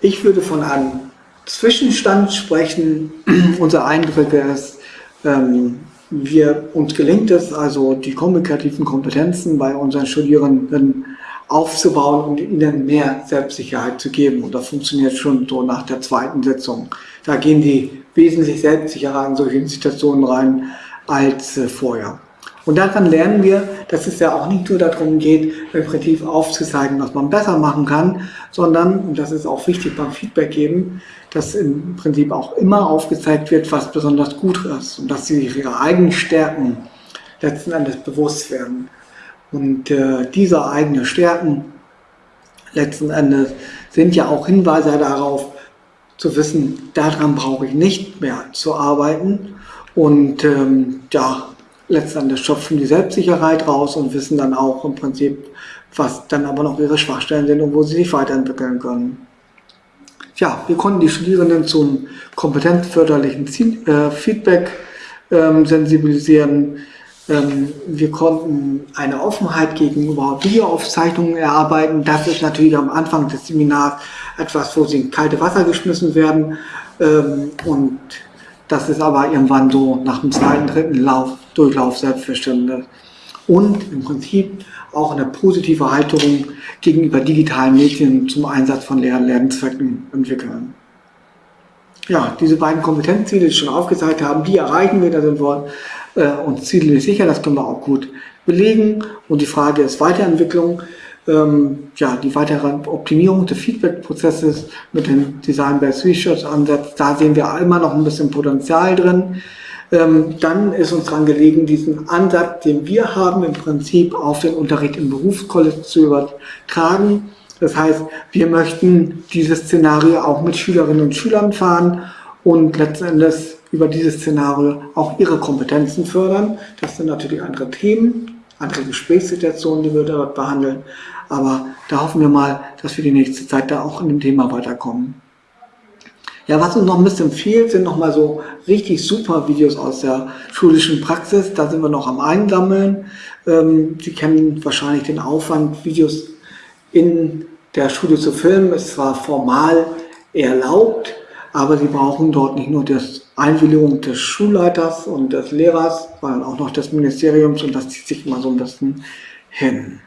Ich würde von einem Zwischenstand sprechen. Unser Eindruck ist, ähm, wir, uns gelingt es also, die kommunikativen Kompetenzen bei unseren Studierenden aufzubauen und ihnen mehr Selbstsicherheit zu geben. Und das funktioniert schon so nach der zweiten Sitzung. Da gehen die wesentlich selbstsicherer in solche Situationen rein als äh, vorher. Und daran lernen wir, dass es ja auch nicht nur darum geht, Prinzip aufzuzeigen, was man besser machen kann, sondern, und das ist auch wichtig beim Feedback geben, dass im Prinzip auch immer aufgezeigt wird, was besonders gut ist und dass sie ihre eigenen Stärken letzten Endes bewusst werden. Und äh, diese eigenen Stärken letzten Endes sind ja auch Hinweise darauf, zu wissen, daran brauche ich nicht mehr zu arbeiten. Und ähm, ja, letztendlich schöpfen die Selbstsicherheit raus und wissen dann auch im Prinzip, was dann aber noch ihre Schwachstellen sind und wo sie sich weiterentwickeln können. Ja, wir konnten die Studierenden zum kompetenzförderlichen äh, Feedback ähm, sensibilisieren. Ähm, wir konnten eine Offenheit gegenüber Videoaufzeichnungen erarbeiten. Das ist natürlich am Anfang des Seminars etwas, wo sie in kalte Wasser geschmissen werden. Ähm, und das ist aber irgendwann so nach dem zweiten, dritten Lauf, Durchlauf selbstverständlich. Und im Prinzip auch eine positive Haltung gegenüber digitalen Medien zum Einsatz von Lehr Lernzwecken entwickeln. Ja, diese beiden Kompetenzziele, die ich schon aufgezeigt haben, die erreichen wir, da sind wir äh, uns ziemlich sicher, das können wir auch gut belegen. Und die Frage ist Weiterentwicklung ähm, ja, die weitere Optimierung des Feedback-Prozesses mit dem Design-Based Research-Ansatz, da sehen wir immer noch ein bisschen Potenzial drin. Ähm, dann ist uns daran gelegen, diesen Ansatz, den wir haben, im Prinzip auf den Unterricht im Berufscollege zu übertragen. Das heißt, wir möchten dieses Szenario auch mit Schülerinnen und Schülern fahren und letztendlich über dieses Szenario auch ihre Kompetenzen fördern. Das sind natürlich andere Themen, andere Gesprächssituationen, die wir dort behandeln. Aber da hoffen wir mal, dass wir die nächste Zeit da auch in dem Thema weiterkommen. Ja, was uns noch ein bisschen fehlt, sind nochmal so richtig super Videos aus der schulischen Praxis. Da sind wir noch am Einsammeln. Ähm, Sie kennen wahrscheinlich den Aufwand, Videos in der Schule zu filmen. Ist zwar formal erlaubt, aber Sie brauchen dort nicht nur das Einwilligung des Schulleiters und des Lehrers, sondern auch noch des Ministeriums und das zieht sich immer so ein bisschen hin.